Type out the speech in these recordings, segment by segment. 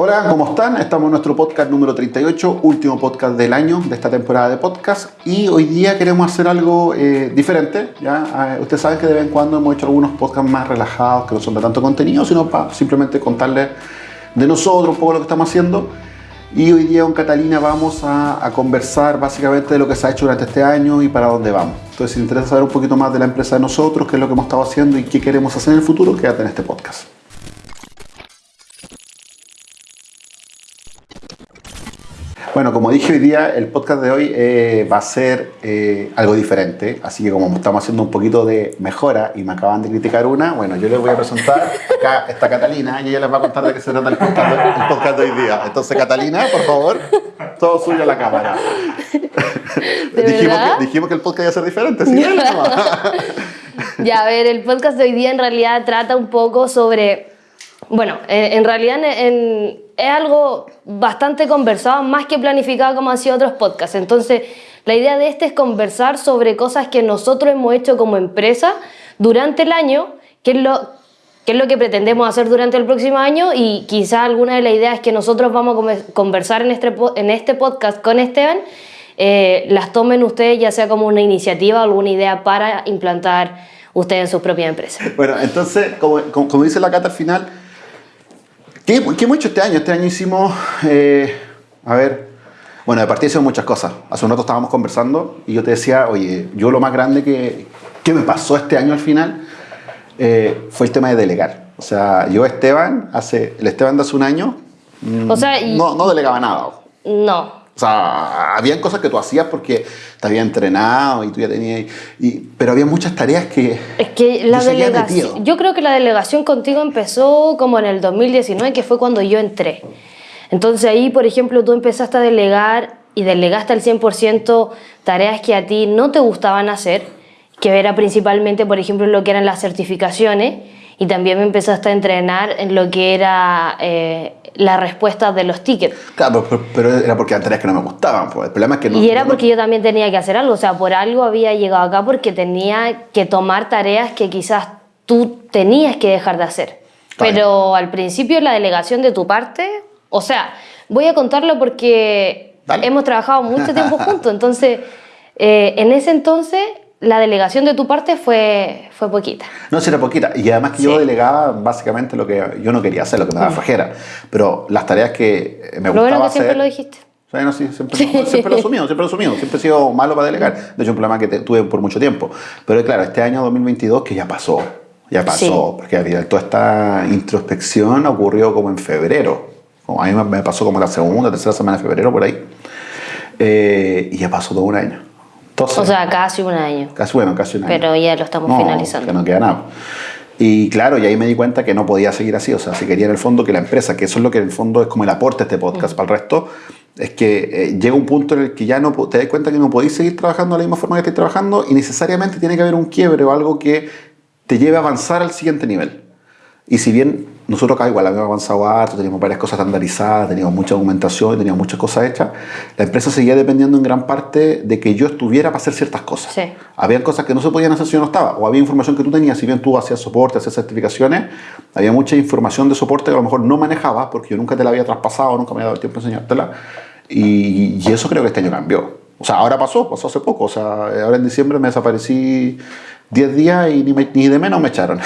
Hola, ¿cómo están? Estamos en nuestro podcast número 38, último podcast del año de esta temporada de podcast y hoy día queremos hacer algo eh, diferente. ¿ya? Ah, ustedes saben que de vez en cuando hemos hecho algunos podcasts más relajados que no son de tanto contenido, sino para simplemente contarles de nosotros un poco lo que estamos haciendo. Y hoy día con Catalina vamos a, conversar básicamente de lo que se ha hecho durante este año y para dónde vamos. Entonces, si te interesa saber un poquito más de la empresa de nosotros, qué es lo que hemos estado haciendo y qué queremos hacer en el futuro, quédate en este podcast. Bueno, como dije hoy día, el podcast de hoy eh, va a ser eh, algo diferente, así que como estamos haciendo un poquito de mejora y me acaban de criticar una, bueno, yo les voy a presentar, acá está Catalina y ella les va a contar de qué se trata el podcast, el podcast de hoy día. Entonces, Catalina, por favor, todo suyo a la cámara. dijimos, que, dijimos que el podcast iba a ser diferente, ¿sí? ya, a ver, el podcast de hoy día en realidad trata un poco sobre, bueno, en, realidad en es algo bastante conversado, más que planificado como han sido otros podcasts. Entonces, la idea de este es conversar sobre cosas que nosotros hemos hecho como empresa durante el año, qué es lo, qué es lo que pretendemos hacer durante el próximo año y quizá alguna de las ideas que nosotros vamos a conversar en este, en este podcast con Esteban, eh, las tomen ustedes ya sea como una iniciativa o alguna idea para implantar ustedes en su propia empresa. Bueno, entonces, como, como dice la Cata al final, ¿Qué, hemos hecho este año? Este año hicimos, eh, a ver, bueno, de partida hicimos muchas cosas. Hace un rato estábamos conversando y yo te decía, oye, yo lo más grande que, que me pasó este año al final eh, fue el tema de delegar. O sea, yo Esteban, hace, el Esteban de hace un año, o sea, no, no delegaba nada. No, o sea, habían cosas que tú hacías porque te había entrenado y tú ya tenías... Y, pero había muchas tareas que... Es que la delegación... Yo creo que la delegación contigo empezó como en el 2019, que fue cuando yo entré. Entonces ahí, por ejemplo, tú empezaste a delegar y delegaste al 100% tareas que a ti no te gustaban hacer, que era principalmente, por ejemplo, lo que eran las certificaciones, y también me empezaste a entrenar en lo que era eh, la respuesta de los tickets. Claro, pero, era porque eran tareas que no me gustaban. Pues. El problema es que no, y era porque yo también tenía que hacer algo. O sea, por algo había llegado acá porque tenía que tomar tareas que quizás tú tenías que dejar de hacer. pero al principio la delegación de tu parte, o sea, voy a contarlo porque hemos trabajado mucho tiempo juntos. Entonces, eh, en ese entonces la delegación de tu parte fue, fue poquita. No, sí era poquita. Y además que yo delegaba básicamente lo que yo no quería hacer, lo que me daba mm. flojera. Pero las tareas que me gustaba bueno que siempre lo dijiste. no, sí, siempre, siempre lo he asumido, siempre lo he asumido. Siempre he sido malo para delegar. De hecho, un problema que tuve por mucho tiempo. Pero claro, este año 2022 que ya pasó. Ya pasó. Porque toda esta introspección ocurrió como en febrero. a mí me pasó como la segunda, tercera semana de febrero, por ahí. Eh, y ya pasó todo un año o sea, casi un año. Casi, bueno, casi un año. Pero ya lo estamos finalizando. Que no queda nada. Y claro, y ahí me di cuenta que no podía seguir así. O sea, si quería en el fondo que la empresa, que eso es lo que en el fondo es como el aporte a este podcast para el resto, es que eh, llega un punto en el que ya no te das cuenta que no podéis seguir trabajando de la misma forma que estáis trabajando y necesariamente tiene que haber un quiebre o algo que te lleve a avanzar al siguiente nivel. Y si bien nosotros acá igual habíamos avanzado harto, teníamos varias cosas estandarizadas, teníamos mucha documentación, teníamos muchas cosas hechas, la empresa seguía dependiendo en gran parte de que yo estuviera para hacer ciertas cosas. Sí. Habían cosas que no se podían hacer si yo no estaba, o había información que tú tenías, si bien tú hacías soporte, hacías certificaciones, había mucha información de soporte que a lo mejor no manejabas porque yo nunca te la había traspasado, nunca me había dado el tiempo de enseñártela, y, y eso creo que este año cambió. O sea, ahora pasó, pasó hace poco, o sea, ahora en diciembre me desaparecí 10 días y ni, ni, de menos me echaron.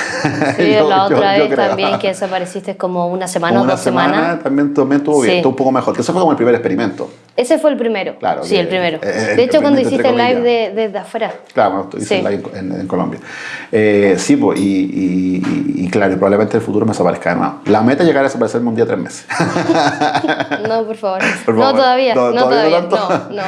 Sí, la otra vez también que desapareciste como una semana o dos semanas. También, también estuvo bien, estuvo un poco mejor. Que ese fue como el primer experimento. Ese fue el primero. Claro. Sí, el primero. de hecho, cuando hiciste el live desde de, afuera. Claro, hice el live en, Colombia. Eh, sí, pues, y, y, claro, probablemente en el futuro me desaparezca de nuevo. La meta es llegar a desaparecerme un día tres meses. no, por favor. No, todavía. No, todavía. No, no.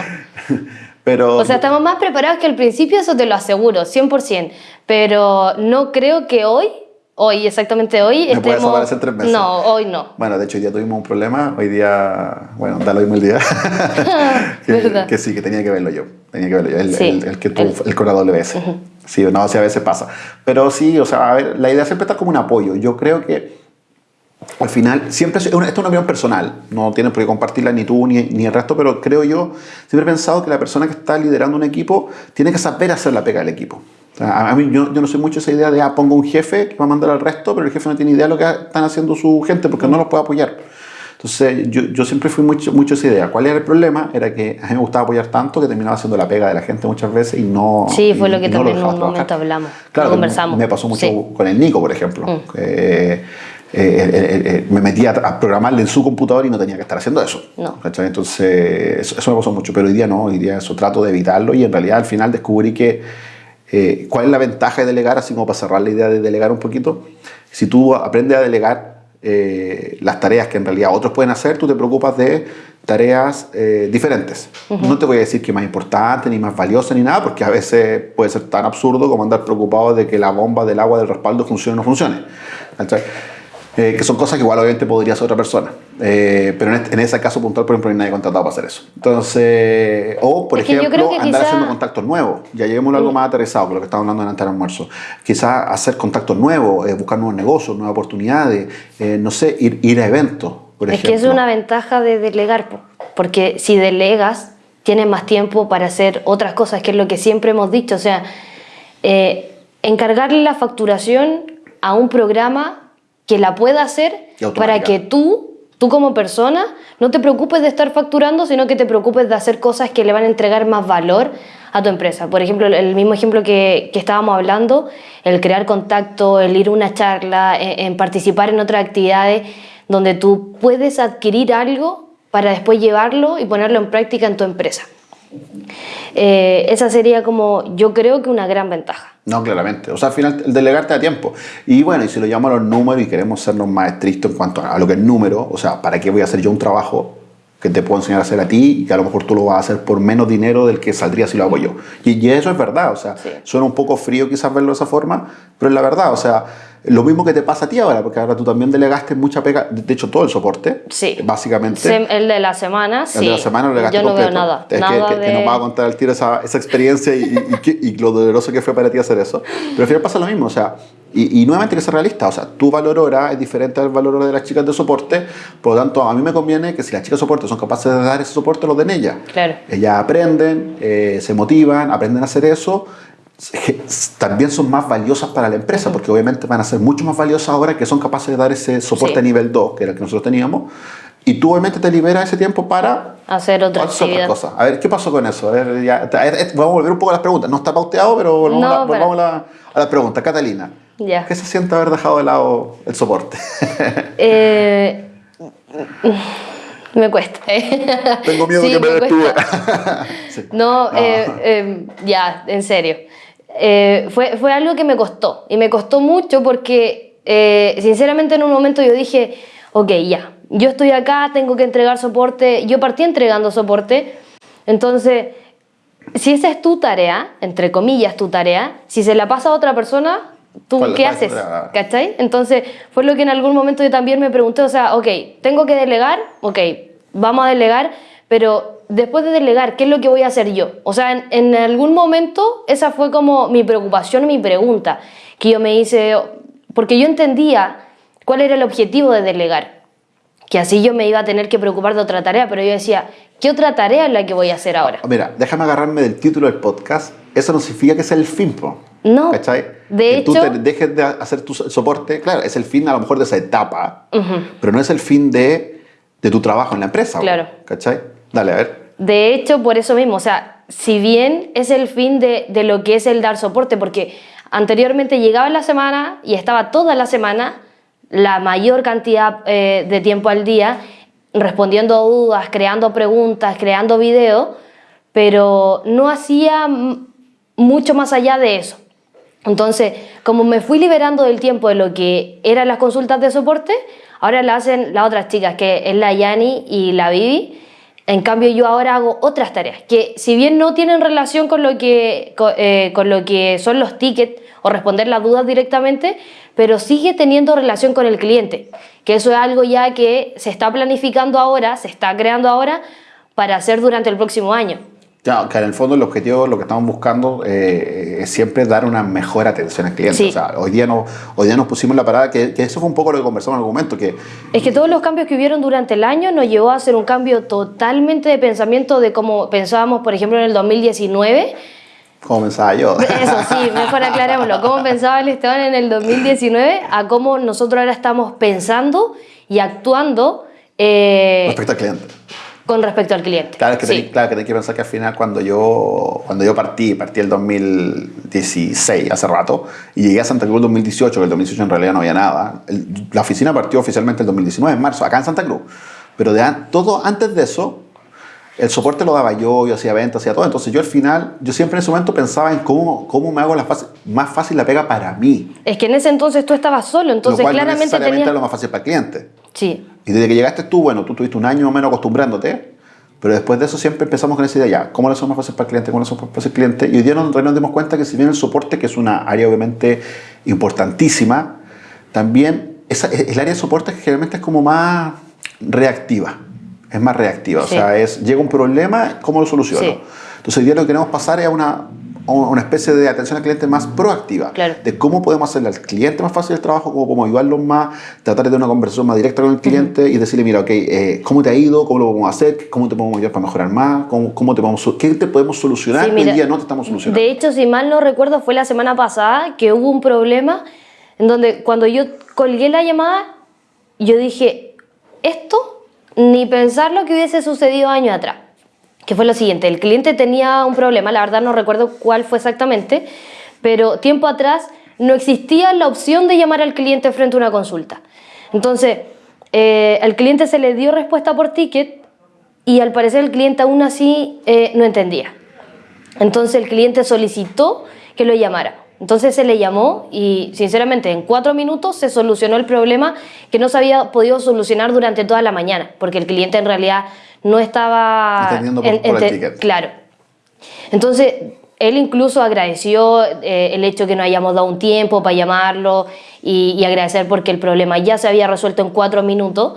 Pero, o sea, estamos más preparados que al principio, eso te lo aseguro, 100%. Pero no creo que hoy, hoy, exactamente hoy, ¿Me estemos... desaparecer tres meses? No, hoy no. Bueno, de hecho, hoy día tuvimos un problema. Hoy día, bueno, da lo mismo el día. que, que, sí, que tenía que verlo yo. Tenía que verlo yo, el, el, que tuvo, el, con la WS. Sí, no, sí, a veces pasa. Pero sí, o sea, a ver, la idea siempre está como un apoyo. Yo creo que al final, siempre, esto es una opinión personal, no tienes por qué compartirla ni tú ni, ni, el resto, pero creo yo, siempre he pensado que la persona que está liderando un equipo tiene que saber hacer la pega del equipo. a mí yo, yo, no sé mucho esa idea de, ah, pongo un jefe que va a mandar al resto, pero el jefe no tiene idea de lo que están haciendo su gente porque no los puede apoyar. Entonces, yo, yo siempre fui mucho, mucho esa idea. ¿Cuál era el problema? Era que a mí me gustaba apoyar tanto que terminaba haciendo la pega de la gente muchas veces y no. Sí, fue lo que y no también en un trabajar. momento hablamos, Claro, lo me- conversamos. Me pasó mucho Sí. Mm. con el Nico, por ejemplo. que, eh, eh, eh, me metía a programarle en su computador y no tenía que estar haciendo eso. No. Entonces, eso, eso me pasó mucho, pero hoy día no, hoy día eso trato de evitarlo y en realidad al final descubrí que eh, cuál es la ventaja de delegar, así como para cerrar la idea de delegar un poquito. Si tú aprendes a delegar eh, las tareas que en realidad otros pueden hacer, tú te preocupas de tareas eh, diferentes. No te voy a decir que más importante, ni más valiosa, ni nada, porque a veces puede ser tan absurdo como andar preocupado de que la bomba del agua del respaldo funcione o no funcione. ¿cachai? Eh, que son cosas que igual obviamente podría hacer otra persona. Eh, pero en, este- en ese caso puntual, por ejemplo, no hay nadie contratado para hacer eso. Entonces, o por Es ejemplo, andar quizá- haciendo contactos nuevos. Ya lleguemos a algo más aterrizado, que lo que estábamos hablando antes del almuerzo. Quizás hacer contactos nuevos, eh, buscar nuevos negocios, nuevas oportunidades, no sé, ir, ir a eventos, por Es ejemplo. que es una ventaja de delegar, po, porque si delegas, tienes más tiempo para hacer otras cosas, que es lo que siempre hemos dicho. O sea, encargarle la facturación a un programa que la pueda hacer para que tú, tú como persona, no te preocupes de estar facturando, sino que te preocupes de hacer cosas que le van a entregar más valor a tu empresa. Por ejemplo, el mismo ejemplo que, que estábamos hablando, el crear contacto, el ir a una charla, en, en participar en otras actividades donde tú puedes adquirir algo para después llevarlo y ponerlo en práctica en tu empresa. Eh, esa sería como, yo creo que una gran ventaja. No, claramente. O sea, al final el delegar te da tiempo. Y bueno, y si lo llamamos los números y queremos sernos más estrictos en cuanto a lo que es número, o sea, ¿para qué voy a hacer yo un trabajo que te puedo enseñar a hacer a ti y que a lo mejor tú lo vas a hacer por menos dinero del que saldría si lo hago yo? Y, y eso es verdad, o sea, Sí. suena un poco frío quizás verlo de esa forma, pero es la verdad, o sea, lo mismo que te pasa a ti ahora, porque ahora tú también delegaste mucha pega, de hecho todo el soporte, Sí. básicamente. Sem- El de la semana, El sí. de la semana lo Yo no completo. veo nada. Es que- nada que, que de... nos va a contar al tiro esa, esa experiencia y, y, y que- y lo doloroso que fue para ti hacer eso. Pero al final pasa lo mismo, o sea, y, nuevamente que ser realista, o sea, tu valor hora es diferente al valor hora de las chicas de soporte, por lo tanto, a mí me conviene que si las chicas de soporte son capaces de dar ese soporte, lo den ellas. Claro. Ellas aprenden, eh, se motivan, aprenden a hacer eso. También son más valiosas para la empresa, porque obviamente van a ser mucho más valiosas ahora que son capaces de dar ese soporte Sí. a nivel 2, que era el que nosotros teníamos. Y tú obviamente te liberas ese tiempo para Hacer otra hacer otras cosas. A ver, ¿qué pasó con eso? A ver, ya- vamos a volver un poco a las preguntas. No está pauteado, pero volvamos, No, a, la- pero- volvamos a, la- a las preguntas. Catalina, Ya. ¿qué se siente haber dejado de lado el soporte? Eh, me cuesta. Tengo miedo Sí, que me cuesta. despida. Sí. No, eh, eh, ya, en serio. Eh, fue, fue algo que me costó. Y me costó mucho porque, eh, sinceramente, en un momento yo dije, ok, ya, yo estoy acá, tengo que entregar soporte. Yo partí entregando soporte. Entonces, si esa es tu tarea, entre comillas tu tarea, si se la pasa a otra persona, ¿tú ¿Cuál- qué cuál haces? ¿Cachai? Entonces, fue lo que en algún momento yo también me pregunté, o sea, ok, tengo que delegar, ok, vamos a delegar, pero después de delegar, ¿qué es lo que voy a hacer yo? O sea, en, en algún momento esa fue como mi preocupación, mi pregunta, que yo me hice, porque yo entendía cuál era el objetivo de delegar, que así yo me iba a tener que preocupar de otra tarea, pero yo decía, ¿qué otra tarea es la que voy a hacer ahora? Mira, déjame agarrarme del título del podcast. Eso no significa que sea el fin, po. No. ¿Cachai? De que tú hecho- te dejes de hacer tu so- soporte. Claro, es el fin a lo mejor de esa etapa, pero no es el fin de, de tu trabajo en la empresa. Claro. ¿Cachai? Dale, a ver. De hecho, por eso mismo, o sea, si bien es el fin de, lo que es el dar soporte, porque anteriormente llegaba la semana y estaba toda la semana, la mayor cantidad eh, de tiempo al día, respondiendo dudas, creando preguntas, creando videos, pero no hacía mucho más allá de eso. Entonces, como me fui liberando del tiempo de lo que eran las consultas de soporte, ahora la hacen las otras chicas, que es la Yani y la Vivi. En cambio, yo ahora hago otras tareas, que si bien no tienen relación con lo que, co- eh, con lo que son los tickets o responder las dudas directamente, pero sigue teniendo relación con el cliente, que eso es algo ya que se está planificando ahora, se está creando ahora para hacer durante el próximo año. Claro, que en el fondo el objetivo, lo que estamos buscando eh, es siempre dar una mejor atención al cliente. Sí. O sea, hoy día, no, hoy día nos pusimos la parada, que, que eso fue un poco lo que conversamos en algún momento, que Es que todos los cambios que hubieron durante el año nos llevó a hacer un cambio totalmente de pensamiento de cómo pensábamos, por ejemplo, en el 2019. como pensaba yo. Eso sí, mejor aclarémoslo. ¿Cómo pensaba el Esteban en el 2019 a cómo nosotros ahora estamos pensando y actuando eh, Respecto al cliente. Con respecto al cliente. Claro, que Sí. tenés, claro que tenés que pensar que al final cuando yo, cuando yo partí, partí el 2016, hace rato, y llegué a Santa Cruz el 2018, que el 2018 en realidad no había nada. El- la oficina partió oficialmente el 2019, en marzo, acá en Santa Cruz. Pero de todo antes de eso, el soporte lo daba yo, yo hacía ventas, hacía todo. Entonces yo al final, yo siempre en ese momento pensaba en cómo, cómo me hago la fácil- más fácil la pega para mí. Es que en ese entonces tú estabas solo, entonces lo cual no claramente necesariamente tenías... es lo más fácil para el cliente. Sí, Y desde que llegaste tú, bueno, tú tuviste un año o menos acostumbrándote, pero después de eso siempre empezamos con esa idea, ya, ¿cómo le hacemos más fácil para el cliente? ¿Cómo le hacemos más fácil al cliente? Y hoy día nos, nos dimos cuenta que si bien el soporte, que es una área obviamente importantísima, también esa, el área de soporte generalmente es como más reactiva, es más reactiva, Sí. o sea, es, llega un problema, ¿cómo lo soluciono? Sí. Entonces hoy día lo que queremos pasar es a una, una especie de atención al cliente más proactiva, Claro. de cómo podemos hacerle al cliente más fácil el trabajo, cómo podemos ayudarlo más, tratar de tener una conversación más directa con el cliente y decirle, mira, ok, eh, ¿cómo te ha ido? ¿Cómo lo podemos hacer? ¿Cómo te podemos ayudar para mejorar más? ¿Cómo, cómo te podemos, ¿Qué te podemos solucionar Sí, mira, hoy día no te estamos solucionando? De hecho, si mal no recuerdo, fue la semana pasada que hubo un problema en donde cuando yo colgué la llamada, yo dije, esto ni pensar lo que hubiese sucedido años atrás. Que fue lo siguiente, el cliente tenía un problema, la verdad no recuerdo cuál fue exactamente, pero tiempo atrás no existía la opción de llamar al cliente frente a una consulta. Entonces, eh, al cliente se le dio respuesta por ticket y al parecer el cliente aún así eh, no entendía. Entonces el cliente solicitó que lo llamara. Entonces se le llamó y sinceramente en cuatro minutos se solucionó el problema que no se había podido solucionar durante toda la mañana, porque el cliente en realidad no estaba... Entendiendo por- ticket. Claro. Entonces él incluso agradeció eh, el hecho que nos hayamos dado un tiempo para llamarlo y, y agradecer porque el problema ya se había resuelto en cuatro minutos.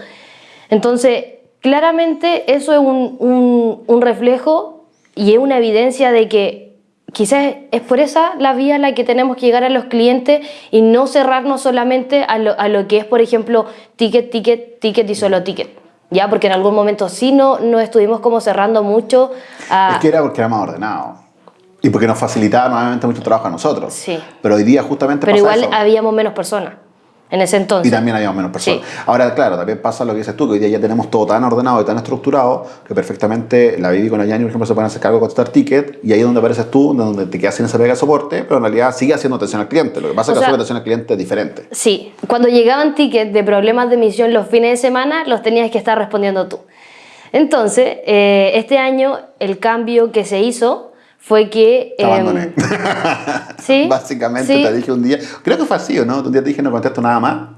Entonces, claramente eso es un, un- un reflejo y es una evidencia de que quizás es por esa la vía a la que tenemos que llegar a los clientes y no cerrarnos solamente a lo, a lo que es, por ejemplo, ticket, ticket, ticket y solo ticket. Ya, porque en algún momento sí no, no estuvimos como cerrando mucho a... Es que era porque era más ordenado. Y porque nos facilitaba nuevamente mucho trabajo a nosotros. Sí. Pero hoy día justamente pero pasa igual eso. habíamos menos personas en ese entonces. Y también habíamos menos personas. Sí. Ahora, claro, también pasa lo que dices tú, que hoy día ya tenemos todo tan ordenado y tan estructurado que perfectamente la Vivi con la Yani, por ejemplo, se pueden hacer cargo de contestar ticket y ahí es donde apareces tú, donde te quedas sin esa pega de soporte, pero en realidad sigue haciendo atención al cliente. Lo que pasa O es que sea- la atención al cliente es diferente. Sí, cuando llegaban tickets de problemas de emisión los fines de semana, los tenías que estar respondiendo tú. Entonces, eh, este año el cambio que se hizo fue que... Te em, abandoné. sí. Básicamente sí. te dije un día, creo que fue así, ¿o no? Un día te dije no contesto nada más.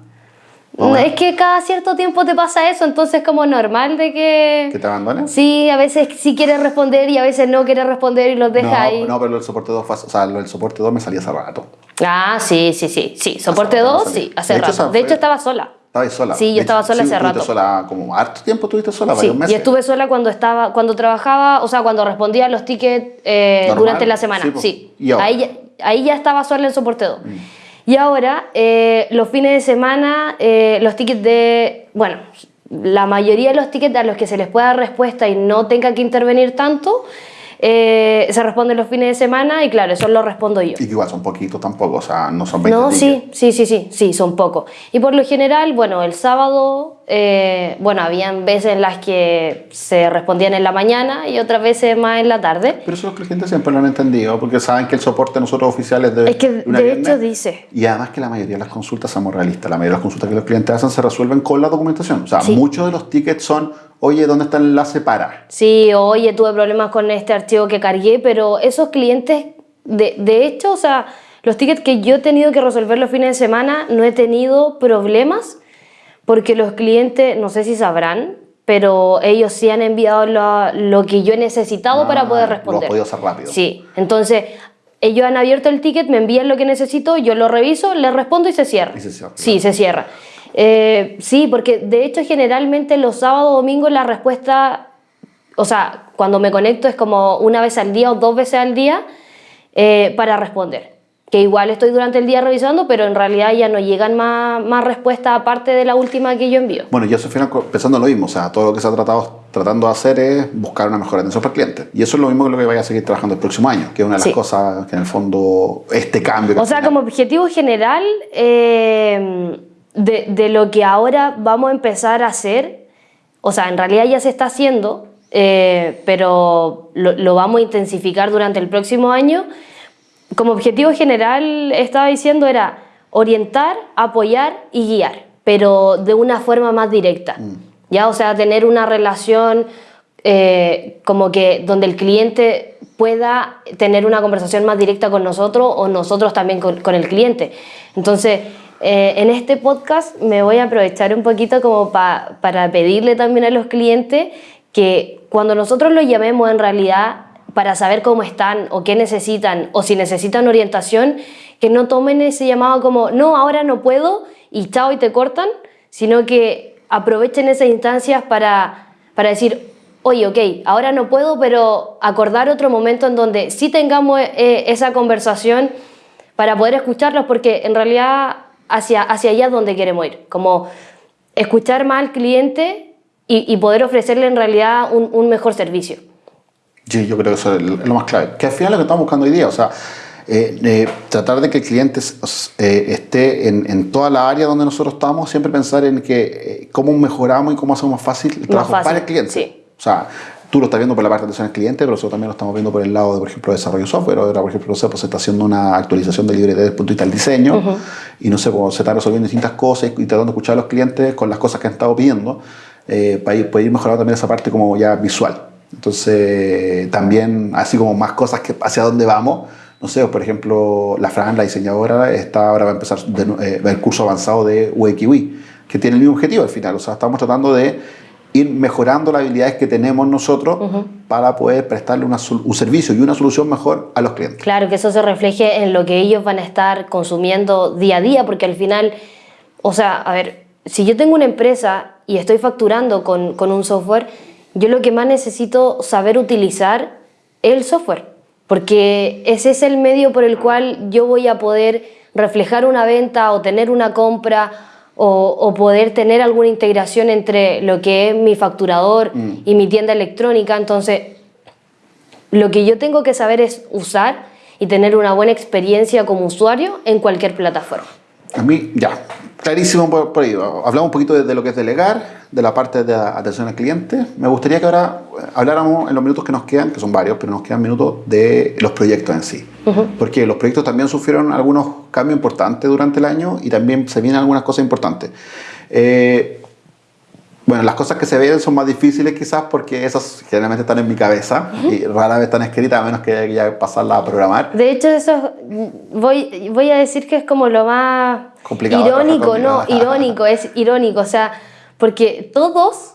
No, Es que cada cierto tiempo te pasa eso, entonces es como normal de que... ¿Que te abandoné? Sí, a veces sí quieres responder y a veces no quieres responder y los dejas no, ahí. no, pero el soporte 2 fue, o sea, el soporte 2 me salía hace rato. Ah, sí, sí, sí, sí. Soporte rato no 2, salía. sí, hace De hecho, rato. esa De hecho, estaba sola. Estabas sola. Sí, yo estaba sola sí, hace estuviste rato. sola como harto tiempo estuviste sola, Sí, varios meses. y estuve sola cuando estaba cuando trabajaba, o sea, cuando respondía a los tickets eh, durante la semana. sí. Sí, ¿Y ahora? Mm. ahí, ya- ahí ya estaba sola en soporte 2. Y ahora, eh, los fines de semana, eh, los tickets de. Bueno, la mayoría de los tickets a los que se les pueda dar respuesta y no tenga que intervenir tanto, eh, se responden los fines de semana y claro, eso lo respondo yo. Y que igual son poquitos tampoco, o sea, no son 20 No, sí, sí, sí, sí, son pocos. Y por lo general, bueno, el sábado, eh, bueno, habían veces en las que se respondían en la mañana y otras veces más en la tarde. Pero eso es lo que la gente siempre lo han entendido, porque saben que el soporte de nosotros oficiales de Es que una de hecho dice. Y además que la mayoría de las consultas, somos realistas, la mayoría de las consultas que los clientes hacen se resuelven con la documentación. O sea, Sí. muchos de los tickets son, oye, ¿dónde está el enlace para? Sí, oye, tuve problemas con este archivo que cargué, pero esos clientes, de, de hecho, o sea, los tickets que yo he tenido que resolver los fines de semana, no he tenido problemas porque los clientes, no sé si sabrán, pero ellos sí han enviado lo, lo que yo he necesitado para Ah, poder Lo has responder. podido hacer rápido. Sí, entonces ellos han abierto el ticket, me envían lo que necesito, yo lo reviso, le respondo y se cierra. Y se cierra, Sí, se cierra. Eh, sí, porque de hecho generalmente los sábados o domingos la respuesta, o sea, cuando me conecto es como una vez al día o dos veces al día eh, para responder. Que igual estoy durante el día revisando, pero en realidad ya no llegan más, más respuestas aparte de la última que yo envío. Bueno, yo al final pensando en lo mismo, o sea, todo lo que se ha tratado, tratando de hacer es buscar una mejor atención para el cliente. Y eso es lo mismo que lo que vaya a seguir trabajando el próximo año, que es una de las Sí. cosas que en el fondo, este cambio... que O sea, al final- como objetivo general eh, de, de lo que ahora vamos a empezar a hacer o sea, en realidad ya se está haciendo, eh, pero lo, lo, vamos a intensificar durante el próximo año. Como objetivo general, estaba diciendo, era orientar, apoyar y guiar, pero de una forma más directa. Mm. ¿ya? O sea, tener una relación eh, como que donde el cliente pueda tener una conversación más directa con nosotros o nosotros también con, con el cliente. Entonces, eh, en este podcast me voy a aprovechar un poquito como para pedirle también a los clientes que cuando nosotros los llamemos en realidad para saber cómo están o qué necesitan o si necesitan orientación, que no tomen ese llamado como, no, ahora no puedo y chao y te cortan, sino que aprovechen esas instancias para, para decir, oye, ok, ahora no puedo, pero acordar otro momento en donde sí tengamos eh, esa conversación para poder escucharlos, porque en realidad hacia, hacia allá es donde queremos ir, como escuchar más al cliente y, poder ofrecerle en realidad un, un, mejor servicio. Sí, yo creo que eso es lo más clave, que al final es lo que estamos buscando hoy día, o sea, eh, eh, tratar de que el cliente eh, esté en, en, toda la área donde nosotros estamos, siempre pensar en que cómo mejoramos y cómo hacemos más fácil el trabajo para el cliente. Sí. O sea, tú lo estás viendo por la parte de atención al cliente, pero nosotros también lo estamos viendo por el lado de, por ejemplo, desarrollo de software. Ahora, por ejemplo, no sé, pues se está haciendo una actualización de libre desde el punto de vista del diseño y no sé, pues, se están resolviendo distintas cosas y tratando de escuchar a los clientes con las cosas que han estado pidiendo para ir, ir mejorando también esa parte como ya visual. Entonces, también, así como más cosas que hacia dónde vamos, no sé, por ejemplo, la Fran, la diseñadora, está ahora va a empezar eh, el curso avanzado de UXUI, que tiene el mismo objetivo al final. O sea, estamos tratando de ir mejorando las habilidades que tenemos nosotros para poder prestarle un servicio y una solución mejor a los clientes. Claro, que eso se refleje en lo que ellos van a estar consumiendo día a día, porque al final, o sea, a ver, si yo tengo una empresa y estoy facturando con, con un software, yo lo que más necesito saber utilizar es el software, porque ese es el medio por el cual yo voy a poder reflejar una venta o tener una compra o, poder tener alguna integración entre lo que es mi facturador mm. y mi tienda electrónica. Entonces, lo que yo tengo que saber es usar y tener una buena experiencia como usuario en cualquier plataforma. A mí, ya, clarísimo por, por ahí. Hablamos un poquito de, lo que es delegar, de la parte de atención al cliente. Me gustaría que ahora habláramos en los minutos que nos quedan, que son varios, pero nos quedan minutos de los proyectos en sí. Porque los proyectos también sufrieron algunos cambios importantes durante el año y también se vienen algunas cosas importantes. Eh, bueno, las cosas que se ven son más difíciles quizás porque esas generalmente están en mi cabeza y rara vez están escritas a menos que ya pasarlas a programar. De hecho, eso voy, voy a decir que es como lo más Complicado, irónico, ¿no? Irónico, es irónico, o sea, porque todos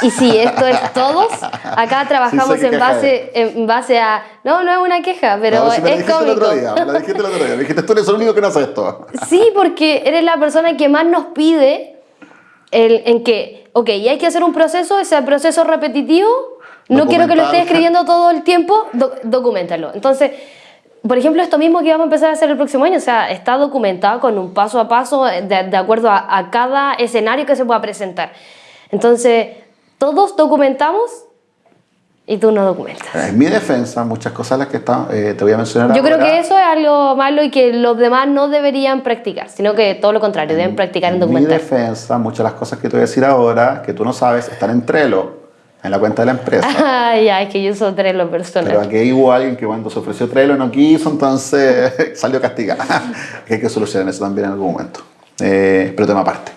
y si esto es todos, acá trabajamos en base, en base a... No, no es una queja, pero no, si es cómico. El otro día, lo dijiste el otro día, dijiste tú eres el único que no hace esto. Sí, porque eres la persona que más nos pide el, en que, ok, y hay que hacer un proceso, ese proceso repetitivo, no quiero que lo estés escribiendo todo el tiempo, documentalo. Entonces, por ejemplo, esto mismo que vamos a empezar a hacer el próximo año, o sea, está documentado con un paso a paso de, de acuerdo a, a cada escenario que se pueda presentar. Entonces, todos documentamos y tú no documentas. En mi defensa, muchas cosas las que está, eh, te voy a mencionar. Yo creo que eso es algo malo y que los demás no deberían practicar, sino que todo lo contrario, deben practicar en documentar. En mi defensa, muchas de las cosas que te voy a decir ahora, que tú no sabes, están en Trello, en la cuenta de la empresa. Ah, ya, es que yo uso Trello personal. Pero aquí hubo alguien que cuando se ofreció Trello no quiso, entonces salió castigada. hay que solucionar eso también en algún momento. Eh, pero tema aparte,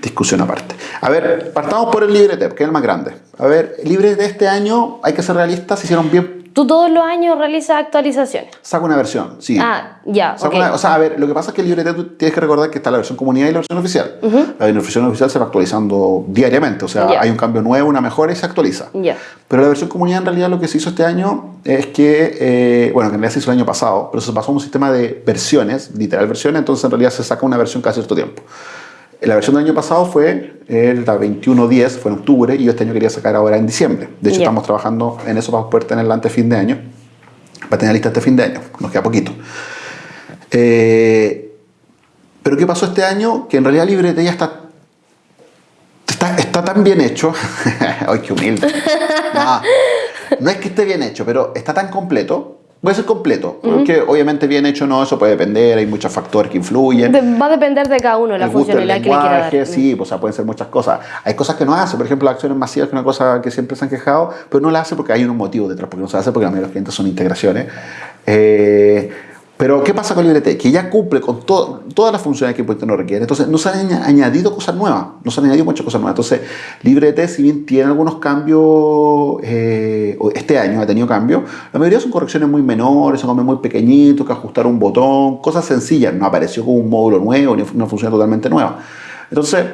discusión aparte. A ver, partamos por el LibreTep, que es el más grande. A ver, Libre de este año, hay que ser realistas, hicieron bien ¿Tú todos los años realizas actualizaciones? Saco una versión, sí. Ah, ya, o sea, a ver, lo que pasa es que el LibreTep tú tienes que recordar que está la versión comunidad y la versión oficial. La versión oficial se va actualizando diariamente, o sea, hay un cambio nuevo, una mejora y se actualiza. Pero la versión comunidad en realidad lo que se hizo este año es que, eh, bueno, que en realidad se hizo el año pasado, pero se pasó a un sistema de versiones, literal versiones, entonces en realidad se saca una versión cada cierto tiempo. La versión del año pasado fue el 21.10, fue en octubre, y yo este año quería sacar ahora en diciembre. De hecho, estamos trabajando en eso para poder tenerla antes fin de año, para tener lista este fin de año, nos queda poquito. Eh, pero ¿qué pasó este año? Que en realidad Librete ya está, está, está tan bien hecho. ¡Ay, qué humilde! No, no es que esté bien hecho, pero está tan completo Puede ser completo, porque obviamente bien hecho no, eso puede depender, hay muchos factores que influyen. De- va a depender de cada uno la funcionalidad que le quiera dar. sí, o sea, pueden ser muchas cosas. Hay cosas que no hace, por ejemplo, las acciones masivas, que es una cosa que siempre se han quejado, pero no la hace porque hay un motivo detrás, porque no se hace porque la mayoría de los clientes son integraciones. Eh, pero, ¿qué pasa con LibreT? Que ya cumple con to- todas las funciones que Puente no requiere. Entonces, no se han aña- añadido cosas nuevas. No se han añadido muchas cosas nuevas. Entonces, LibreT, si bien tiene algunos cambios, eh, este año ha tenido cambios, la mayoría son correcciones muy menores, son cambios muy pequeñitos, que ajustar un botón, cosas sencillas. No apareció como un módulo nuevo ni una función totalmente nueva. Entonces,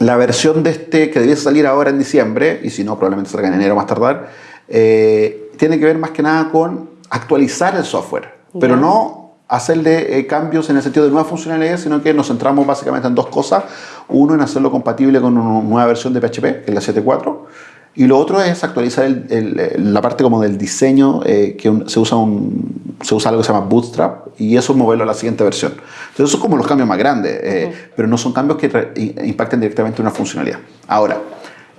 la versión de este que debiese salir ahora en diciembre, y si no, probablemente salga en enero más tardar, eh, tiene que ver más que nada con actualizar el software, pero no hacerle eh, cambios en el sentido de nuevas funcionalidades, sino que nos centramos básicamente en dos cosas. Uno, en hacerlo compatible con una nueva versión de PHP, que es la 7.4, y lo otro es actualizar el- el- la parte como del diseño, eh, que un- se, usa un, se usa algo que se llama Bootstrap, y eso moverlo a la siguiente versión. Entonces, esos son como los cambios más grandes, eh, pero no son cambios que impacten directamente una funcionalidad. Ahora,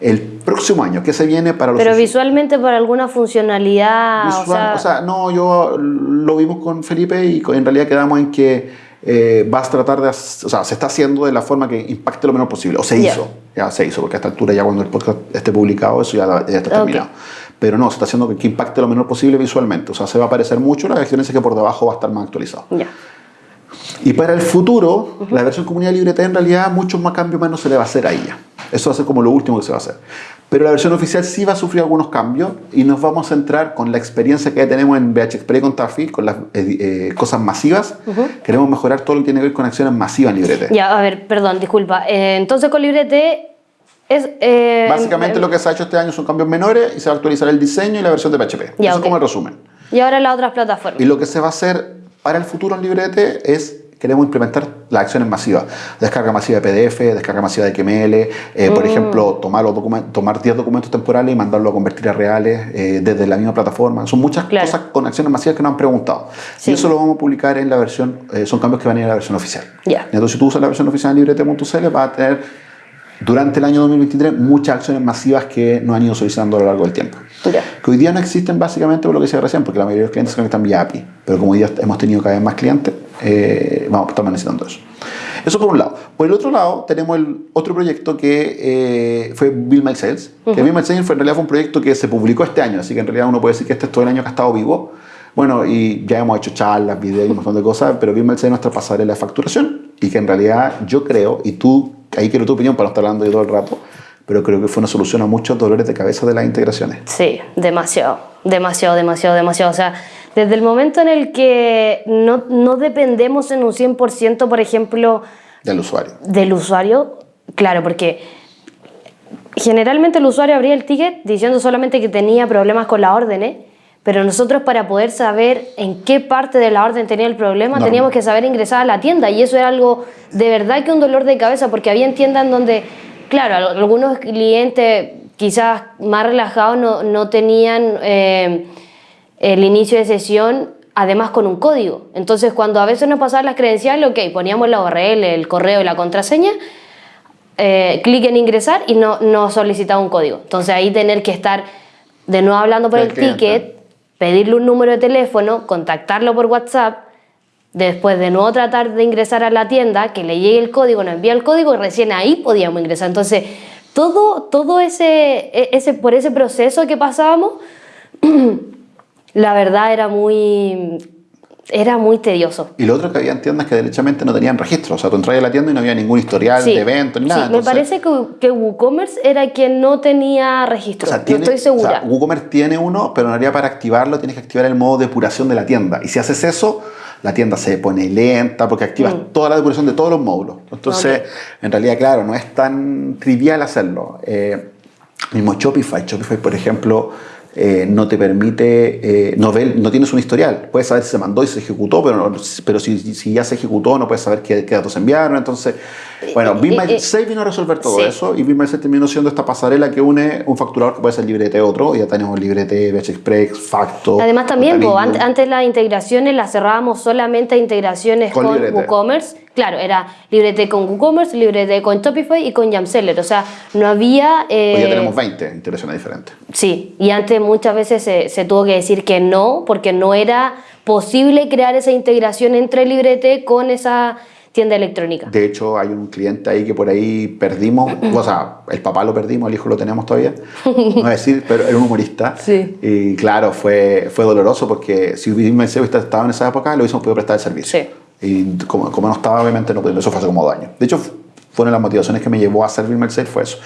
el próximo año, ¿qué se viene para los Pero usuarios? visualmente para alguna funcionalidad, Visual- o sea, o sea, no, yo lo vimos con Felipe y en realidad quedamos en que eh, vas a tratar de, o sea, se está haciendo de la forma que impacte lo menos posible, o se Ya. hizo, ya se hizo, porque a esta altura ya cuando el podcast esté publicado eso ya, ya está terminado. Pero no, se está haciendo que, impacte lo menor posible visualmente, o sea, se va a parecer mucho, la diferencia es que por debajo va a estar más actualizado. ya. Y para el futuro, la versión comunidad libre en realidad muchos más cambios más no se le va a hacer a ella. Eso va a ser como lo último que se va a hacer. Pero la versión oficial sí va a sufrir algunos cambios y nos vamos a centrar con la experiencia que ya tenemos en VH Express con Tafi, con las eh, eh, cosas masivas. Queremos mejorar todo lo que tiene que ver con acciones masivas en Librete. Ya, a ver, perdón, disculpa. Eh, entonces con Librete es... eh, Básicamente em- lo que se ha hecho este año son cambios menores y se va a actualizar el diseño y la versión de PHP. Ya, Eso ok. es como el resumen. Y ahora las otras plataformas. Y lo que se va a hacer para el futuro en Librete es, queremos implementar las acciones masivas. Descarga masiva de PDF, descarga masiva de XML, eh, por ejemplo, tomar, los tomar 10 documentos temporales y mandarlo a convertir a reales eh, desde la misma plataforma. Son muchas Claro. cosas con acciones masivas que nos han preguntado. Sí. Y eso lo vamos a publicar en la versión, eh, son cambios que van a ir a la versión oficial. Ya. Entonces, si tú usas la versión oficial de librete.cl, vas a tener durante el año 2023 muchas acciones masivas que nos han ido solicitando a lo largo del tiempo. Ya. Que hoy día no existen básicamente por lo que decía recién, porque la mayoría de los clientes se conectan vía API. Pero como hoy día hemos tenido cada vez más clientes, eh, vamos, estamos necesitando eso. Eso por un lado. Por el otro lado, tenemos el otro proyecto que eh, fue Bill My Sales. Que Bill My Sales fue, en realidad fue un proyecto que se publicó este año, así que en realidad uno puede decir que este es todo el año que ha estado vivo. Bueno, y ya hemos hecho charlas, videos y un montón de cosas, pero Bill My Sales es nuestra pasarela de facturación y que en realidad yo creo, y tú, ahí quiero tu opinión para no estar hablando yo todo el rato, pero creo que fue una solución a muchos dolores de cabeza de las integraciones. Sí, demasiado, demasiado, demasiado, demasiado. O sea, desde el momento en el que no, no dependemos en un 100%, por ejemplo, del usuario. del usuario, claro, porque generalmente el usuario abría el ticket diciendo solamente que tenía problemas con la orden, ¿eh? pero nosotros para poder saber en qué parte de la orden tenía el problema No. teníamos que saber ingresar a la tienda y eso era algo de verdad que un dolor de cabeza porque había tiendas donde, claro, al- algunos clientes quizás más relajados no, no tenían eh, el inicio de sesión además con un código. Entonces cuando a veces nos pasaban las credenciales, ok, poníamos la URL, el correo y la contraseña, eh, clic en ingresar y no, no solicitaba un código. Entonces ahí tener que estar de nuevo hablando por El ticket, pedirle un número de teléfono, contactarlo por WhatsApp, después de nuevo tratar de ingresar a la tienda, que le llegue el código, nos envía el código y recién ahí podíamos ingresar. Entonces todo, todo ese, e- ese, por ese proceso que pasábamos, la verdad era muy, era muy tedioso. Y lo otro que había tiendas que derechamente no tenían registro. O sea, tú entras a la tienda y no había ningún historial Sí. de evento ni Sí, nada. me Entonces, parece que, que WooCommerce era quien no tenía registro. O sea, no estoy segura. O sea, WooCommerce tiene uno, pero en realidad para activarlo tienes que activar el modo depuración de la tienda. Y si haces eso, la tienda se pone lenta porque activas toda la depuración de todos los módulos. Entonces, en realidad, claro, no es tan trivial hacerlo. Eh, mismo Shopify. Shopify, por ejemplo, eh, no te permite, eh, no, ve- no tienes un historial. Puedes saber si se mandó y se ejecutó, pero, no- pero si, si ya se ejecutó, no puedes saber qué, qué datos enviaron. Entonces, bueno, y- Be y- My y- vino a resolver todo Sí. eso y Be My terminó siendo esta pasarela que une un facturador que puede ser Librete otro. Ya tenemos Librete, BH Express, Facto. Además también, ant- antes las integraciones las cerrábamos solamente a integraciones Con. WooCommerce, Claro, era LibreT con WooCommerce, LibreT con Shopify y con Jamseller. O sea, no había... Eh... Hoy ya tenemos 20 integraciones diferentes. Sí, y antes muchas veces se, se, tuvo que decir que no, porque no era posible crear esa integración entre LibreT con esa tienda electrónica. De hecho, hay un cliente ahí que por ahí perdimos, o sea, el papá lo perdimos, el hijo lo tenemos todavía, no voy a decir, pero era un humorista. Sí. Y claro, fue, fue doloroso porque si hubiese estado en esa época, lo hubiésemos podido prestar el servicio. Sí. Y como, como no estaba, obviamente no eso fue hace como dos años. De hecho, fueron las motivaciones que me llevó a hacer Bill Sales, fue eso.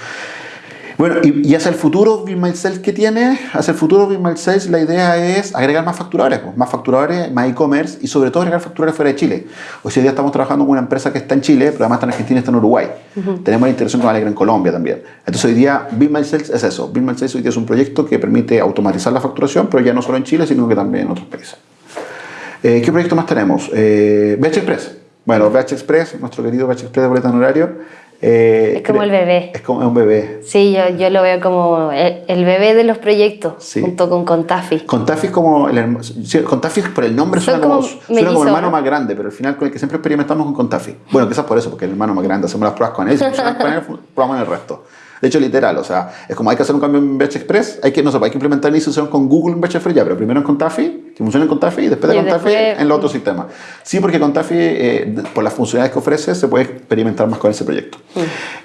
Bueno, y, y, hacia el futuro Bill Sales que tiene, hacia el futuro Bill Sales la idea es agregar más facturadores, pues, más facturadores, más e-commerce y sobre todo agregar facturadores fuera de Chile. Hoy día estamos trabajando con una empresa que está en Chile, pero además está en Argentina y está en Uruguay. Tenemos la integración con Alegre en Colombia también. Entonces hoy día Bill Sales es eso. Bill Sales hoy día es un proyecto que permite automatizar la facturación, pero ya no solo en Chile, sino que también en otros países. Eh, ¿Qué proyecto más tenemos? Eh, BH Express. Bueno, BH Express, nuestro querido BH Express de boleta horario. Eh, es como el bebé. Es como un bebé. Sí, yo, yo lo veo como el, el, bebé de los proyectos, sí. junto con Contafi. Contafi es como, el, Contafi por el nombre suena como, como, suena como el hermano más grande, pero al final con el que siempre experimentamos con Contafi. Bueno, quizás por eso, porque el hermano más grande, hacemos las pruebas con él, si con él, probamos en el resto. De hecho, literal, o sea, es como hay que hacer un cambio en Batch Express, hay que, no sé, hay que implementar la institución con Google en Batch Express ya, pero primero en Contafi, que funcione en Contafi y después de Contafi en los otros sistemas. Sí, porque Contafi, eh, por las funcionalidades que ofrece, se puede experimentar más con ese proyecto.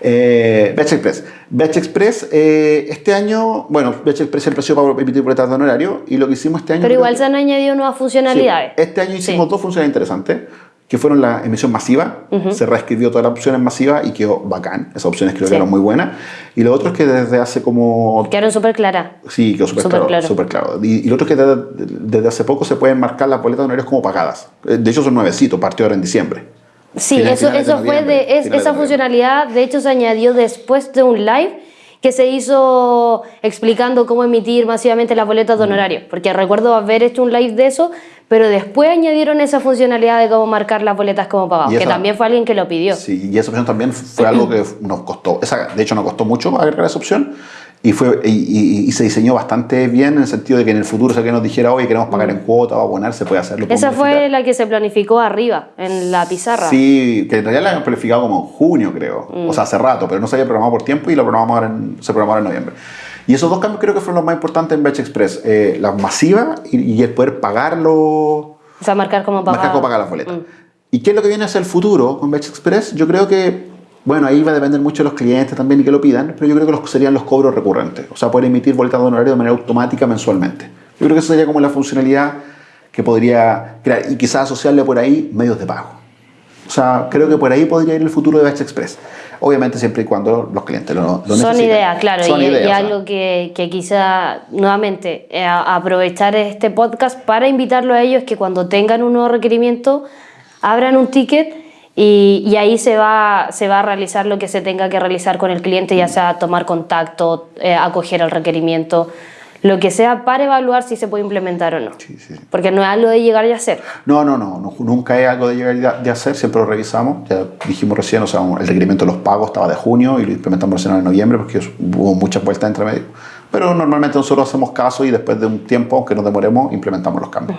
Eh, Batch Express. Batch Express, eh, este año, bueno, Batch Express siempre ha sido para emitir boletas de honorario y lo que hicimos este año... Pero igual se han añadido nuevas funcionalidades. Sí, Este año hicimos Sí. dos funciones interesantes, que fueron la emisión masiva, se reescribió toda la opción en masiva y quedó bacán. Esas opciones creo Sí. que eran muy buenas. Y lo otro es que desde hace como... Quedaron súper claras. Sí, quedó súper claro, claro. claro. Y, y lo otro es que desde, desde hace poco se pueden marcar las boletas de honorarios como pagadas. Eh, De hecho son nuevecitos, partió ahora en diciembre. Sí, eso, finales de eso fue de, es- de esa noviembre. funcionalidad, de hecho, se añadió después de un live que se hizo explicando cómo emitir masivamente las boletas de honorario. Porque recuerdo haber hecho un live de eso, pero después añadieron esa funcionalidad de cómo marcar las boletas como pagados, que también fue alguien que lo pidió. Sí, y esa opción también fue algo que nos costó. Esa, de hecho, nos costó mucho agregar esa opción. Y, fue, y, y- y se diseñó bastante bien en el sentido de que en el futuro, si alguien nos dijera, oye, queremos pagar en cuota o abonar, se puede hacerlo. Esa fue la que se planificó arriba, en la pizarra. Sí, que en realidad la habían planificado como en junio, creo. Mm. O sea, hace rato, pero no se había programado por tiempo y lo programamos ahora en, se programó en noviembre. Y esos dos cambios creo que fueron los más importantes en Batch Express. Eh, la masiva y, y el poder pagarlo, O sea, marcar como pagado. marcar cómo pagar las boletas. Mm. ¿Y qué es lo que viene hacia el futuro con Batch Express? Yo creo que, bueno, ahí va a depender mucho de los clientes también y que lo pidan, pero yo creo que los, serían los cobros recurrentes. O sea, poder emitir boletas de honorario de manera automática mensualmente. Yo creo que esa sería como la funcionalidad que podría crear y quizás asociarle por ahí medios de pago. O sea, creo que por ahí podría ir el futuro de Batch Express. Obviamente siempre y cuando los clientes lo, lo Son necesiten. ideas, claro, Son y, ideas, y algo que, que quizá nuevamente eh, aprovechar este podcast para invitarlo a ellos que cuando tengan un nuevo requerimiento abran un ticket y, y ahí se va, se va a realizar lo que se tenga que realizar con el cliente, ya sea tomar contacto, eh, acoger el requerimiento, lo que sea para evaluar si se puede implementar o no. Sí, sí, sí. Porque no es algo de llegar y hacer. No, no, no, no, nunca es algo de llegar y de hacer, siempre lo revisamos. Ya dijimos recién, o sea, el requerimiento de los pagos estaba de junio y lo implementamos recién en noviembre porque hubo muchas vueltas entre medio. Pero normalmente nosotros hacemos caso y después de un tiempo, aunque nos demoremos, implementamos los cambios.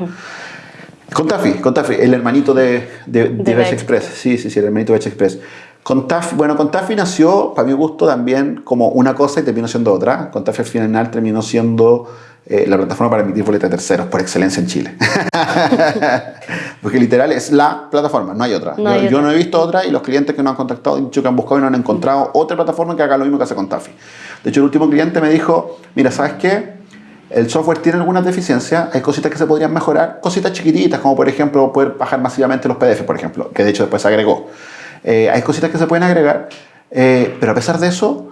Con Tafi, el hermanito de, de, de, De Batch Express. Sí, sí, sí, el hermanito de Batch Express. Con Tafi, bueno, con Tafi nació, para mi gusto, también como una cosa y terminó siendo otra. Con Tafi al final terminó siendo eh, la plataforma para emitir boletas de terceros por excelencia en Chile. Porque literal es la plataforma, no hay otra. No yo, hay yo otra. no he visto otra y los clientes que nos han contactado han dicho que han buscado y no han encontrado otra plataforma que haga lo mismo que hace con Tafi. De hecho, el último cliente me dijo, mira, ¿sabes qué? El software tiene algunas deficiencias, hay cositas que se podrían mejorar, cositas chiquititas, como por ejemplo poder bajar masivamente los PDF, por ejemplo, que de hecho después se agregó. Eh, hay cositas que se pueden agregar, eh, pero a pesar de eso,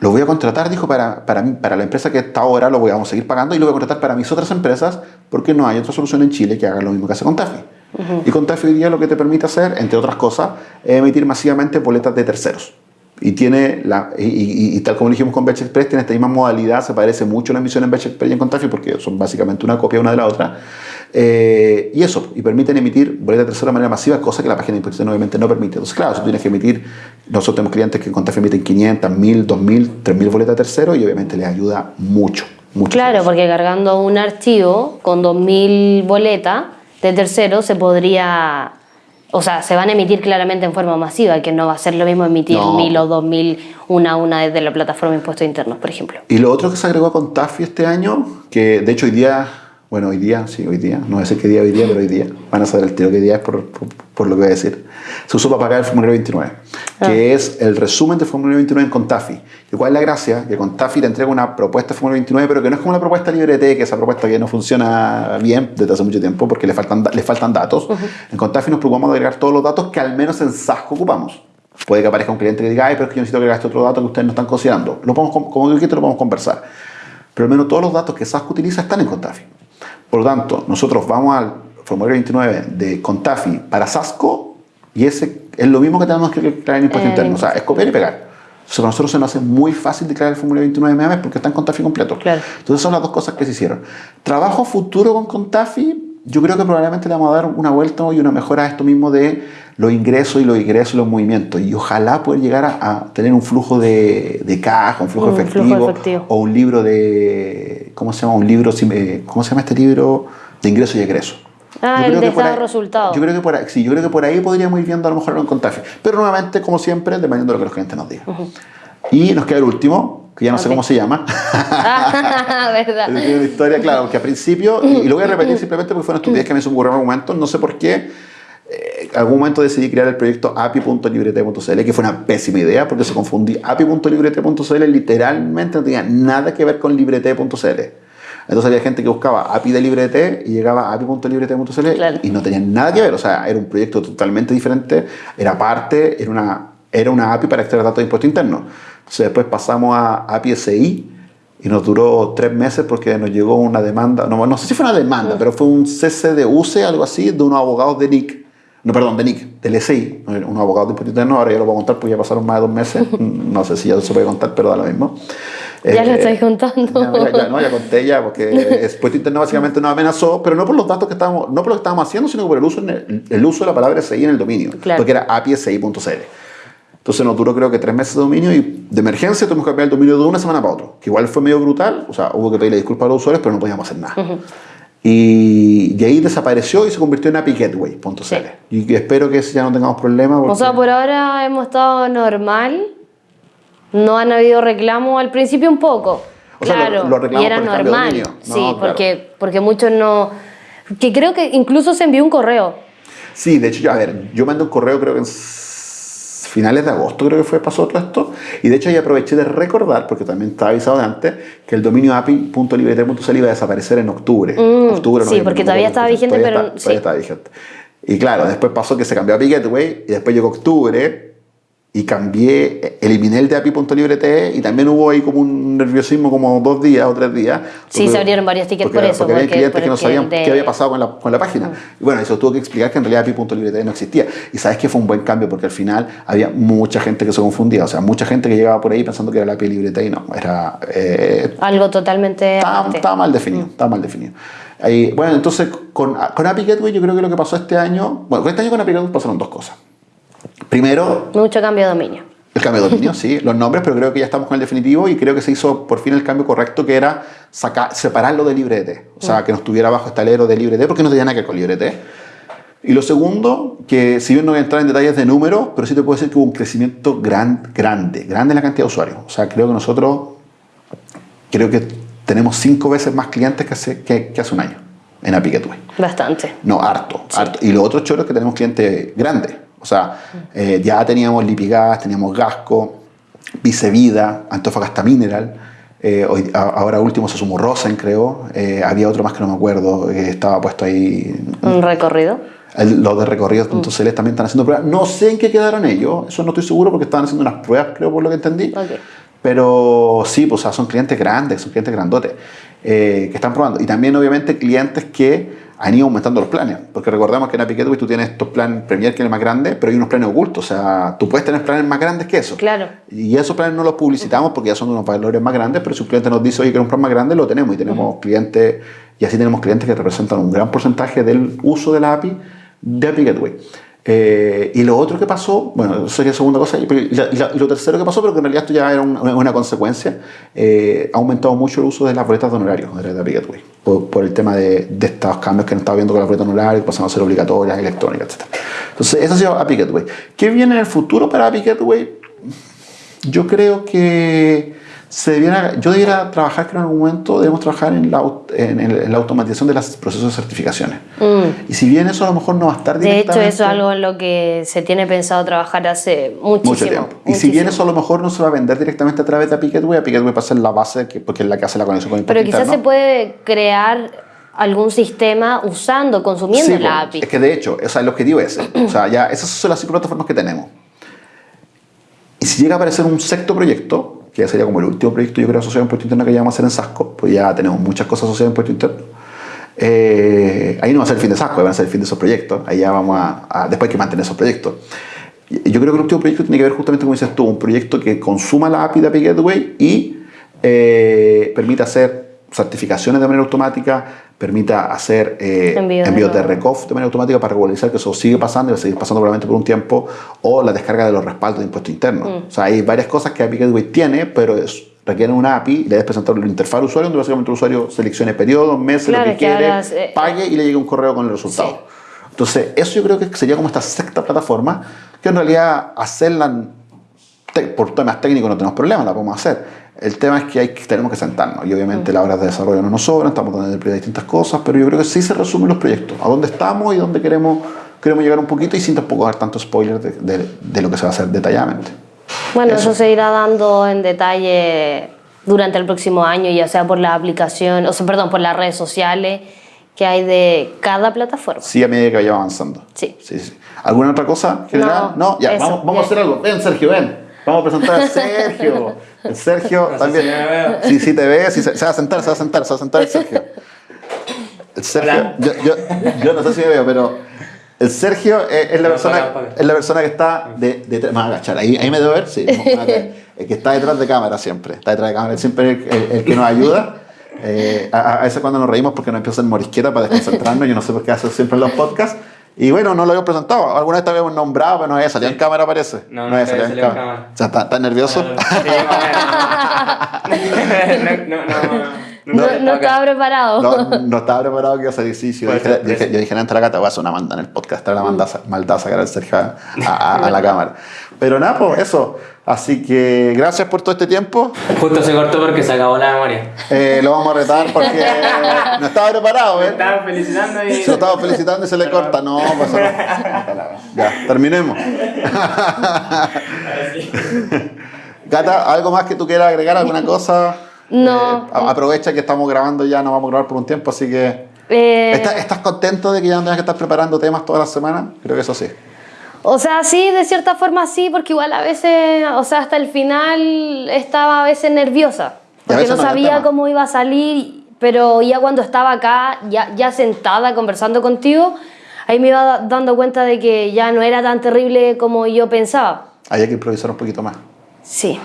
lo voy a contratar, dijo, para, para, mí, para la empresa que está ahora, lo voy a seguir pagando y lo voy a contratar para mis otras empresas, porque no hay otra solución en Chile que haga lo mismo que hace con Tafi. Y con Tafi hoy día lo que te permite hacer, entre otras cosas, es emitir masivamente boletas de terceros. Y tiene, la, y, y- y tal como dijimos con Batch Express, tiene esta misma modalidad, se parece mucho a la emisión en Batch Express y en Contafi porque son básicamente una copia una de la otra. Eh, y eso, y permiten emitir boletas de tercero de manera masiva, cosa que la página de imposición obviamente no permite. Entonces, claro, si tú tienes que emitir, nosotros tenemos clientes que en emiten 500, 1000, 2000, 3000 boletas de tercero y obviamente les ayuda mucho. mucho Claro, porque cargando un archivo con 2.000 boletas de tercero se podría o sea, se van a emitir claramente en forma masiva, que no va a ser lo mismo emitir No. mil o dos mil una a una desde la plataforma de impuestos internos, por ejemplo. Y lo otro que se agregó con Tafi este año, que de hecho hoy día, bueno, hoy día, sí, hoy día, no sé qué día hoy día, pero hoy día, van a saber el tiro qué día es por, por, por lo que voy a decir. Se usó para pagar el formulario 29, que es el resumen del formulario 29 en Contafi. ¿Y cuál es la gracia? Que Contafi te entrega una propuesta de formulario 29, pero que no es como la propuesta LibreT, que esa propuesta que no funciona bien desde hace mucho tiempo porque le faltan, le faltan datos. En Contafi nos preocupamos de agregar todos los datos que al menos en Sasco ocupamos. Puede que aparezca un cliente que diga, ay, pero es que yo necesito agregar este otro dato que ustedes no están considerando. Lo podemos, com- como que lo podemos conversar. Pero al menos todos los datos que Sasco utiliza están en Contafi. Por lo tanto, nosotros vamos al formulario 29 de Contafi para Sasco y ese es lo mismo que tenemos que declarar en impuesto Eh, interno. O sea, es copiar y pegar. Entonces, para nosotros se nos hace muy fácil declarar el formulario 29 de MEAMES porque está en Contafi completo. Claro. Entonces, son las dos cosas que se hicieron. Trabajo futuro con Contafi, yo creo que probablemente le vamos a dar una vuelta y una mejora a esto mismo de los ingresos y los ingresos y los movimientos. Y ojalá poder llegar a, a tener un flujo de, de caja, un flujo, Un flujo efectivo, efectivo. o un libro de. ¿Cómo se llama? Un libro. eh, ¿Cómo se llama este libro? De ingresos y egresos. Ah, Yo el creo de que por ahí- resultados. Yo creo que por ahí, sí, yo creo que por ahí podríamos ir viendo a lo mejor en Contafi. Pero nuevamente, como siempre, dependiendo de lo que los clientes nos digan. Y nos queda el último, que ya no sé Ok. cómo se llama. Ah, ¿verdad? Es una historia, claro, porque al principio, y, lo voy a repetir simplemente porque fue una estupidez que me hizo ocurrir en algún momento, no sé por qué, eh, en algún momento decidí crear el proyecto api.librete.cl, que fue una pésima idea porque se confundí. api.librete.cl literalmente no tenía nada que ver con librete.cl. Entonces había gente que buscaba API de Librete y llegaba a api.librete.cl Claro. y no tenía nada que ver. O sea, era un proyecto totalmente diferente, era parte, era una, era una API para extraer datos de impuesto interno. Entonces después pasamos a API SI y nos duró tres meses porque nos llegó una demanda, no, no sé si fue una demanda, pero fue un cese de UCE, algo así, de unos abogados de NIC. No, perdón, de NIC, del SI, unos abogados de impuesto interno, ahora ya lo voy a contar porque ya pasaron más de dos meses, no sé si ya se puede contar, pero da lo mismo. Ya lo Eh, estáis contando. ya, ya, ya, no, ya conté ya, porque el impuesto interno básicamente nos amenazó, pero no por los datos que estábamos, no por lo que estábamos haciendo, sino por el uso, en el, el uso de la palabra SI en el dominio, Claro. porque era api.si.cl. Entonces nos duró creo que tres meses de dominio y de emergencia tuvimos que cambiar el dominio de una semana para otro, que igual fue medio brutal, o sea, hubo que pedirle disculpas a los usuarios, pero no podíamos hacer nada. Y, y ahí desapareció y se convirtió en apigateway.cl. Sí. Y espero que ya no tengamos problemas. O sea, por ahora hemos estado normal. No han habido reclamos al principio un poco. O sea, claro, lo- lo reclamos y era por de normal. No, sí, claro. porque, porque muchos no. Que creo que incluso se envió un correo. Sí, de hecho, yo- a ver, yo mandé un correo creo que en finales de agosto creo que fue pasó todo esto y de hecho ahí aproveché de recordar, porque también estaba avisado de antes, que el dominio api.librete.cl iba a desaparecer en octubre. Mm, octubre sí, porque todavía estaba vigente, todavía pero está- sí. todavía estaba vigente. Y claro, después pasó que se cambió a Api Gateway y después llegó octubre y cambié, eliminé el de api.librete y también hubo ahí como un nerviosismo como dos días o tres días. Sí, se abrieron varios tickets porque, por eso, Porque había porque- clientes que no sabían de- qué había pasado con la, con la página. Y bueno, eso tuvo que explicar que en realidad api.librete no existía. Y sabes que fue un buen cambio porque al final había mucha gente que se confundía. O sea, mucha gente que llegaba por ahí pensando que era la API librete y no, era... eh, Algo totalmente. estaba, mal definido, estaba mal definido. Ahí, bueno, entonces con, con API Gateway yo creo que lo que pasó este año, bueno, este año con API Gateway pasaron dos cosas. Primero, Mucho cambio de dominio. el cambio de dominio, sí, los nombres, pero creo que ya estamos con el definitivo y creo que se hizo por fin el cambio correcto que era sacar, separarlo de LibreT. O sea, que no estuviera bajo este alero de LibreT porque no tenía nada que ver con LibreT. Y lo segundo, que si bien no voy a entrar en detalles de números, pero sí te puedo decir que hubo un crecimiento gran, grande, grande en la cantidad de usuarios. O sea, creo que nosotros, creo que tenemos cinco veces más clientes que hace, que, que hace un año en API Gateway. Bastante. No, harto, harto. Y lo otro choro es que tenemos clientes grandes. O sea, eh, ya teníamos Lipigas, teníamos Gasco, Vicevida, Antofagasta Mineral. eh, hoy, a- ahora último se sumó Rosen, creo. Eh, había otro más que no me acuerdo, que estaba puesto ahí. Un recorrido. El- los de recorridos.cl también están haciendo pruebas. No sé en qué quedaron ellos, eso no estoy seguro porque estaban haciendo unas pruebas, creo, por lo que entendí. Ok. Pero sí, pues o sea, son clientes grandes, son clientes grandotes eh, que están probando. Y también, obviamente, clientes que han ido aumentando los planes. Porque recordemos que en Api Gateway tú tienes estos planes Premier que es el más grande, pero hay unos planes ocultos. O sea, tú puedes tener planes más grandes que eso. Claro. Y esos planes no los publicitamos porque ya son unos valores más grandes, pero si un cliente nos dice, oye, que un plan más grande, lo tenemos. Y tenemos clientes, y así tenemos clientes que representan un gran porcentaje del uso de la API de Api Gateway. Eh, y lo otro que pasó, bueno, eso sería segunda cosa, y, la- la- lo tercero que pasó, pero que en realidad esto ya era una, una consecuencia, eh, ha aumentado mucho el uso de las boletas de honorarios de la Gateway. Por, el tema de, estos cambios que han estado viendo con la boleta anular, pasando a ser obligatorias, electrónicas, etc. Entonces, eso ha sido API Gateway. ¿Qué viene en el futuro para API Gateway? Yo creo que se debiera, yo debiera trabajar, creo en algún momento debemos trabajar en la, en, en la automatización de los procesos de certificaciones. Mm. Y si bien eso a lo mejor no va a estar directamente... De hecho, eso es algo en lo que se tiene pensado trabajar hace muchísimo, mucho tiempo. Y si bien eso a lo mejor no se va a vender directamente a través de Picketway, Picketway va a ser la base que, porque es la que hace la conexión con el Pero quizás se puede crear algún sistema usando, consumiendo la API. Es que de hecho, o sea, el objetivo es ese. o sea, ya esas son las cinco plataformas que tenemos. Y si llega a aparecer un sexto proyecto, que ya sería como el último proyecto, yo creo, asociado a impuesto interno que vamos a hacer en Sasco, pues ya tenemos muchas cosas asociadas a impuesto interno. Eh, ahí no va a ser el fin de Sasco, va a ser el fin de esos proyectos. Ahí ya vamos a, después hay que mantener esos proyectos. Yo creo que el último proyecto tiene que ver justamente, como dices tú, un proyecto que consuma la API de API Gateway y eh, permita hacer certificaciones de manera automática, permita hacer eh, envíos de RECOF de manera automática para regularizar que eso sigue pasando y va a seguir pasando probablemente por un tiempo, o la descarga de los respaldos de impuestos internos. Mm. O sea, hay varias cosas que API Gateway tiene, pero es, requieren una API, le debes presentar la interfaz al usuario, donde básicamente el usuario seleccione periodos, meses, lo que, quiere, eh, pague y le llegue un correo con el resultado. Entonces, eso yo creo que sería como esta sexta plataforma, que en realidad hacerla por temas técnicos no tenemos problema, la podemos hacer el tema es que, hay, tenemos que sentarnos y obviamente las horas de desarrollo no nos sobran, estamos dando de distintas cosas, pero yo creo que sí se resumen los proyectos, a dónde estamos y dónde queremos, queremos llegar un poquito y sin tampoco dar tanto spoiler de, de, lo que se va a hacer detalladamente. Bueno, eso. se irá dando en detalle durante el próximo año, ya sea por la aplicación, o sea, perdón, por las redes sociales que hay de cada plataforma. Sí, a medida que vaya avanzando. Sí. sí, sí. ¿Alguna otra cosa general? No, ya, vamos, vamos a hacer algo. Ven, Sergio, ven. Vamos a presentar a Sergio. El Sergio también. sí, sí te ve, sí, se, va a sentar, se va a sentar, se va a sentar el Sergio. El Sergio, yo, yo, yo, no sé si me veo, pero el Sergio es, la, persona, es la persona que está de, de, me a agachar, ahí, ahí me debo ver, sí. El que está detrás de cámara siempre, está detrás de cámara, siempre el, el, que nos ayuda. Eh, a, a, veces cuando nos reímos porque nos empieza a hacer morisqueta para desconcentrarnos, yo no sé por qué hace siempre en los podcasts, y bueno, no lo habíamos presentado. Alguna vez te habíamos nombrado, pero no había salido en cámara, parece. No, no, no había salido en cámara. cámara. O sea, ¿estás nervioso? no, no, no, no, estaba preparado. No, no estaba preparado que iba a salir. Sí, sí, yo, dije, yo, dije, yo dije, antes la gata, voy a hacer una manda en el podcast, traer la maldad sacar al Sergio a, a, a la cámara. Pero nada, pues eso. Así que gracias por todo este tiempo. Justo se cortó porque se acabó la memoria. Eh, lo vamos a retar porque no estaba preparado, ¿eh? estaba felicitando y... Se lo estaba felicitando y se le corta. No, pues no. Ya, terminemos. Gata, ¿algo más que tú quieras agregar? ¿Alguna cosa? No. Eh, aprovecha que estamos grabando ya, no vamos a grabar por un tiempo, así que... Eh... ¿Estás, ¿Estás contento de que ya no tengas que estar preparando temas toda la semana? Creo que eso sí. O sea, sí, de cierta forma sí, porque igual a veces, o sea, hasta el final estaba a veces nerviosa, porque no sabía cómo iba a salir, pero ya cuando estaba acá, ya, ya sentada conversando contigo, ahí me iba dando cuenta de que ya no era tan terrible como yo pensaba. Había que improvisar un poquito más. Sí,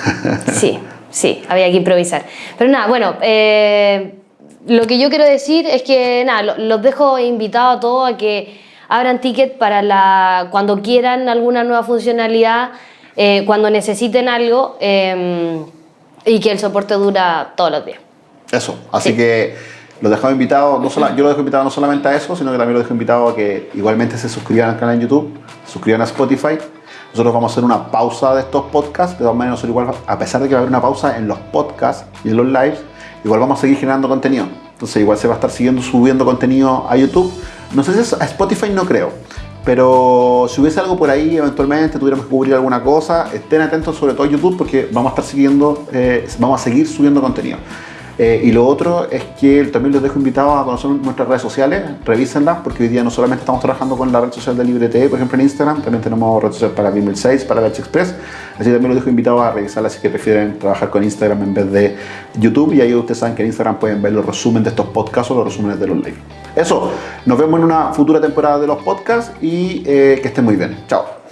sí, sí, había que improvisar. Pero nada, bueno, eh, lo que yo quiero decir es que nada, los dejo invitados a todos a que abran ticket para la, cuando quieran alguna nueva funcionalidad, eh, cuando necesiten algo eh, y que el soporte dura todos los días. Eso, así sí. que los dejamos invitados, no solo, yo los dejo invitados no solamente a eso, sino que también los dejo invitados a que igualmente se suscriban al canal en YouTube, suscriban a Spotify. Nosotros vamos a hacer una pausa de estos podcasts, de todas maneras, igual, a pesar de que va a haber una pausa en los podcasts y en los lives, igual vamos a seguir generando contenido. Entonces igual se va a estar siguiendo subiendo contenido a YouTube no sé si es a Spotify no creo. Pero si hubiese algo por ahí, eventualmente tuviéramos que cubrir alguna cosa, estén atentos sobre todo a YouTube porque vamos a estar eh, vamos a seguir subiendo contenido. Eh, y lo otro es que también los dejo invitados a conocer nuestras redes sociales, revísenlas, porque hoy día no solamente estamos trabajando con la red social de LibreTE, por ejemplo en Instagram, también tenemos red social para Bimmel 6, para Leche Express, así que también los dejo invitados a revisarlas si que prefieren trabajar con Instagram en vez de YouTube, y ahí ustedes saben que en Instagram pueden ver los resúmenes de estos podcasts o los resúmenes de los live. Eso, nos vemos en una futura temporada de los podcasts y eh, que estén muy bien. Chao.